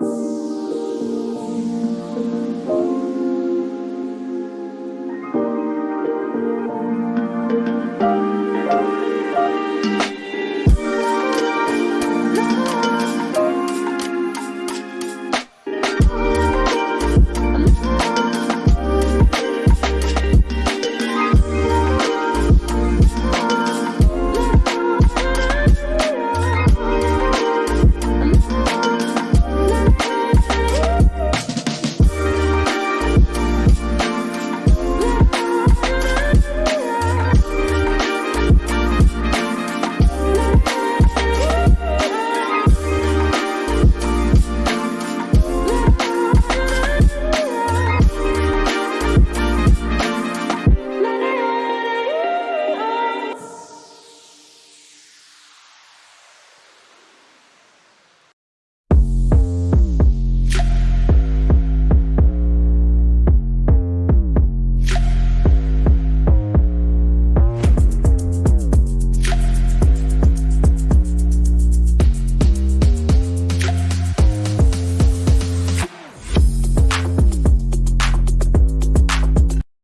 Bye.